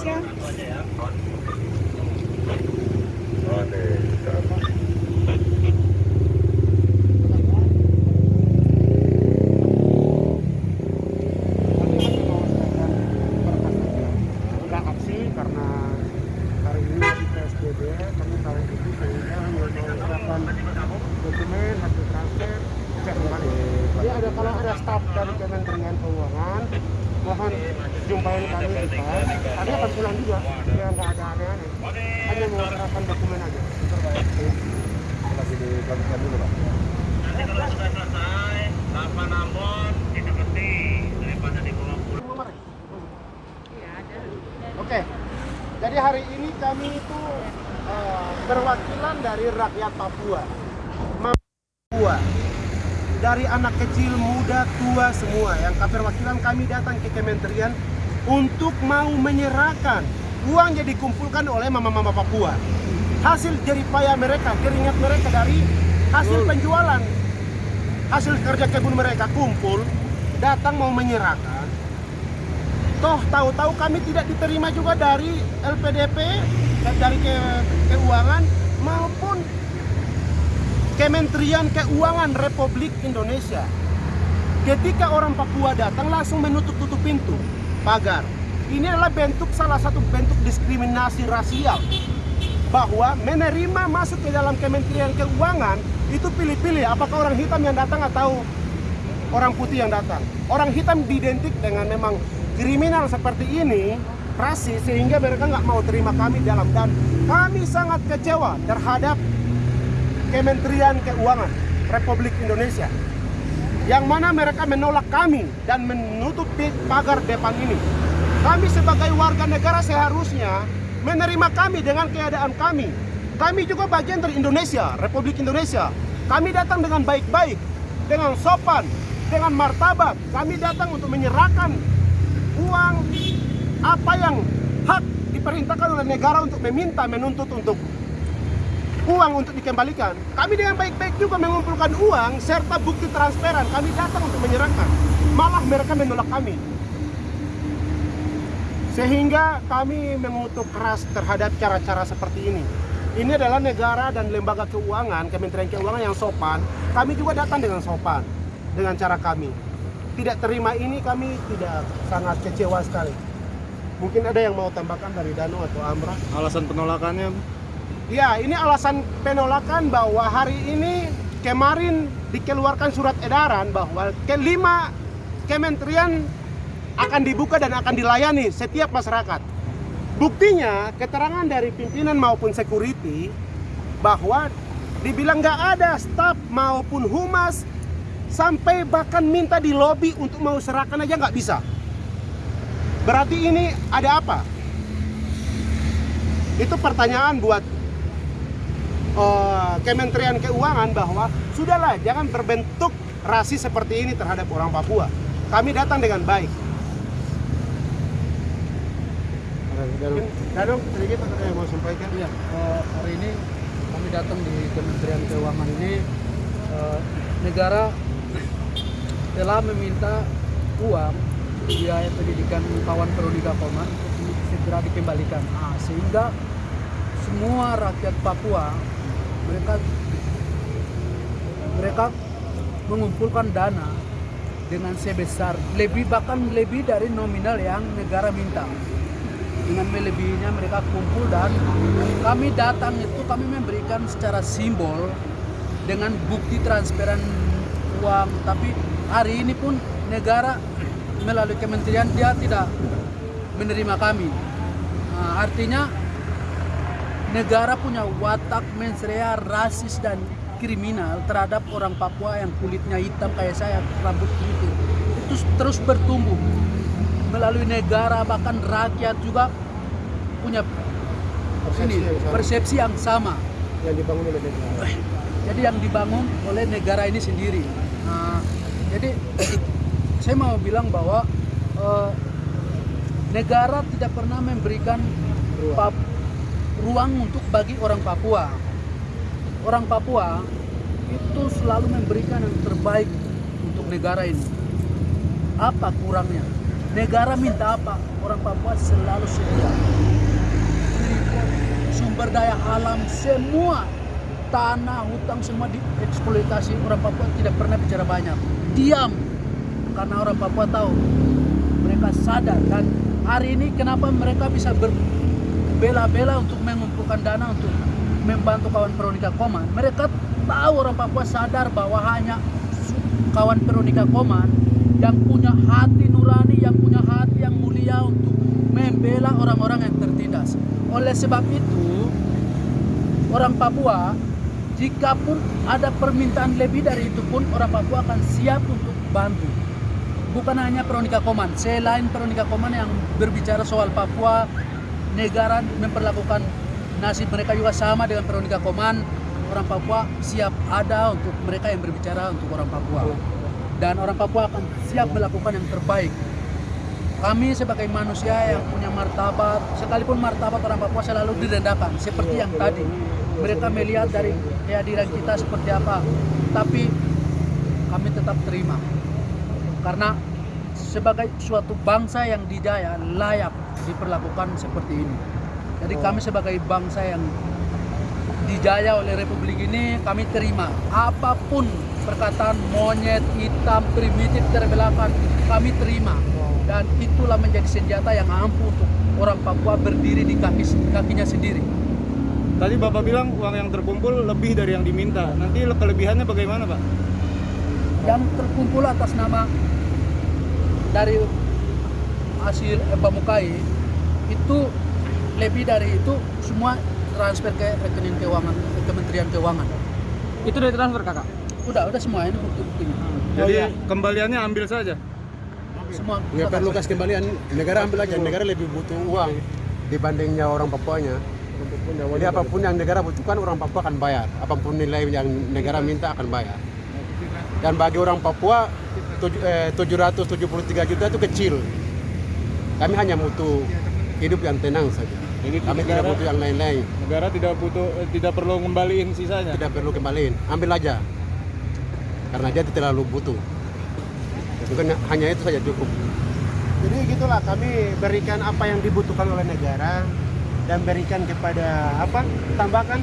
Indonesia. Ini dokumen hasil transfer cek kembali. Jadi ada kalau ada staf dari Kementerian Keuangan mohon jumpain kami di pas. Kami akan pulang juga biar nggak ada aneh-aneh. Hanya mengerahkan dokumen aja. Lagi dilanjutkan dulu Pak. Nanti kalau sudah selesai, tanpa dibawa pulang. Oke, jadi hari ini kami itu eh, perwakilan dari rakyat Papua, dari anak kecil, muda, tua semua. Yang perwakilan kami datang ke Kementerian untuk mau menyerahkan uang yang dikumpulkan oleh mama-mama Papua. Hasil jerih payah mereka, keringat mereka dari hasil penjualan, hasil kerja kebun mereka kumpul, datang mau menyerahkan toh tahu-tahu kami tidak diterima juga dari LPDP eh, dari ke, keuangan maupun Kementerian Keuangan Republik Indonesia. Ketika orang Papua datang langsung menutup-tutup pintu pagar. Ini adalah bentuk salah satu bentuk diskriminasi rasial bahwa menerima masuk ke dalam Kementerian Keuangan itu pilih-pilih apakah orang hitam yang datang atau orang putih yang datang. Orang hitam diidentik dengan memang kriminal seperti ini, rasis, sehingga mereka nggak mau terima kami dalam dan kami sangat kecewa terhadap Kementerian Keuangan Republik Indonesia yang mana mereka menolak kami dan menutup di- pagar depan ini. Kami sebagai warga negara seharusnya menerima kami dengan keadaan kami. Kami juga bagian dari Indonesia, Republik Indonesia. Kami datang dengan baik-baik, dengan sopan, dengan martabat. Kami datang untuk menyerahkan uang apa yang hak diperintahkan oleh negara untuk meminta, menuntut untuk uang untuk dikembalikan. Kami dengan baik-baik juga mengumpulkan uang serta bukti transferan. Kami datang untuk menyerahkan. Malah mereka menolak kami. Sehingga kami mengutuk keras terhadap cara-cara seperti ini. Ini adalah negara dan lembaga keuangan, Kementerian Keuangan yang sopan. Kami juga datang dengan sopan dengan cara kami. Tidak terima ini kami tidak sangat kecewa sekali. Mungkin ada yang mau tambahkan dari Dano atau Amra? Alasan penolakannya Ya, ini alasan penolakan bahwa hari ini kemarin dikeluarkan surat edaran bahwa kelima kementerian akan dibuka dan akan dilayani setiap masyarakat. Buktinya keterangan dari pimpinan maupun security bahwa dibilang nggak ada staf maupun humas sampai bahkan minta di lobi untuk mau serahkan aja nggak bisa. Berarti ini ada apa? Itu pertanyaan buat eh, Kementerian Keuangan bahwa sudahlah jangan berbentuk rasis seperti ini terhadap orang Papua. Kami datang dengan baik. Dadong sedikit yang mau sampaikan? Iya, eh, hari ini kami datang di Kementerian Keuangan ini eh, negara telah meminta uang biaya pendidikan kawan Prodika Koma untuk segera dikembalikan. Nah, sehingga semua rakyat Papua mereka mereka mengumpulkan dana dengan sebesar lebih bahkan lebih dari nominal yang negara minta. Dengan melebihinya mereka kumpul dan kami datang itu kami memberikan secara simbol dengan bukti transferan uang. Tapi hari ini pun negara melalui kementerian dia tidak menerima kami. Nah, artinya negara punya watak mensrea rasis dan kriminal terhadap orang Papua yang kulitnya hitam kayak saya rambut putih itu terus bertumbuh melalui negara bahkan rakyat juga punya Persepsi ini yang sama. persepsi yang sama Yang dibangun oleh negara. jadi yang dibangun oleh negara ini sendiri nah, jadi saya mau bilang bahwa eh, negara tidak pernah memberikan. Ruang untuk bagi orang Papua. Orang Papua itu selalu memberikan yang terbaik untuk negara ini. Apa kurangnya? Negara minta apa? Orang Papua selalu sedia sumber daya alam semua tanah hutang semua dieksploitasi. Orang Papua tidak pernah bicara banyak. Diam. Karena orang Papua tahu mereka sadar. Dan hari ini kenapa mereka bisa berbela-bela untuk mengumpulkan dana untuk membantu kawan Veronica Koman mereka tahu orang Papua sadar bahwa hanya kawan Veronica Koman yang punya hati nurani yang punya hati yang mulia untuk membela orang-orang yang tertindas. Oleh sebab itu orang Papua jika pun ada permintaan lebih dari itu pun orang Papua akan siap untuk bantu. Bukan hanya Veronica Koman selain Veronica Koman yang berbicara soal Papua negara memperlakukan nasib mereka juga sama dengan Veronica Koman orang Papua siap ada untuk mereka yang berbicara untuk orang Papua. Dan orang Papua akan siap melakukan yang terbaik. Kami sebagai manusia yang punya martabat sekalipun martabat orang Papua selalu direndahkan seperti yang tadi. Mereka melihat dari kehadiran kita seperti apa. Tapi kami tetap terima. Karena sebagai suatu bangsa yang dijaya layak diperlakukan seperti ini. Jadi kami sebagai bangsa yang dijaya oleh republik ini kami terima apa pun perkataan monyet hitam primitif terbelakang kami terima. Dan itulah menjadi senjata yang ampuh untuk orang Papua berdiri di kaki kakinya sendiri. Tadi Bapak bilang uang yang terkumpul lebih dari yang diminta. Nanti kelebihannya bagaimana, Pak? yang terkumpul atas nama dari hasil Bamukai itu lebih dari itu semua transfer ke rekening keuangan Kementerian Keuangan Itu dari transfer kakak? udah udah semua ini bukti-buktinya Jadi iya. kembaliannya ambil saja. semua Nggak kita perlu kasih kembalian, negara ambil aja. Negara lebih butuh uang dibandingnya orang Papuanya. Jadi apa pun yang negara butuhkan orang Papua akan bayar. Apa pun nilai yang negara minta akan bayar. Dan bagi orang Papua 773 juta itu kecil. Kami hanya butuh hidup yang tenang saja. Jadi Kami tidak negara, butuh yang lain-lain. negara tidak butuh eh, tidak perlu ngembaliin sisanya. Tidak perlu kembaliin, ambil aja. Karena dia terlalu butuh. Bukan hanya itu saja cukup. Jadi gitulah kami berikan apa yang dibutuhkan oleh negara dan berikan kepada apa tambahkan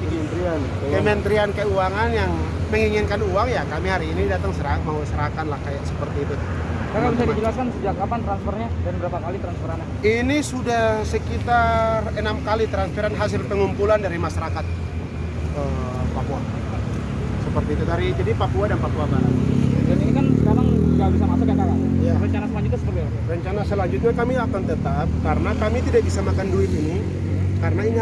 Kementerian. Kementerian Keuangan yang menginginkan uang ya kami hari ini datang serah, mau serahkan lah kayak seperti itu. Kakak bisa dijelaskan sejak kapan transfernya dan berapa kali transferannya? Ini sudah sekitar enam kali transferan hasil pengumpulan dari masyarakat eh, Papua. Seperti itu dari jadi Papua dan Papua Barat. Dan ini kan sekarang nggak bisa masuk ya kakak? Iya. Rencana selanjutnya seperti apa? Rencana selanjutnya kami akan tetap karena kami tidak bisa makan duit ini karena ini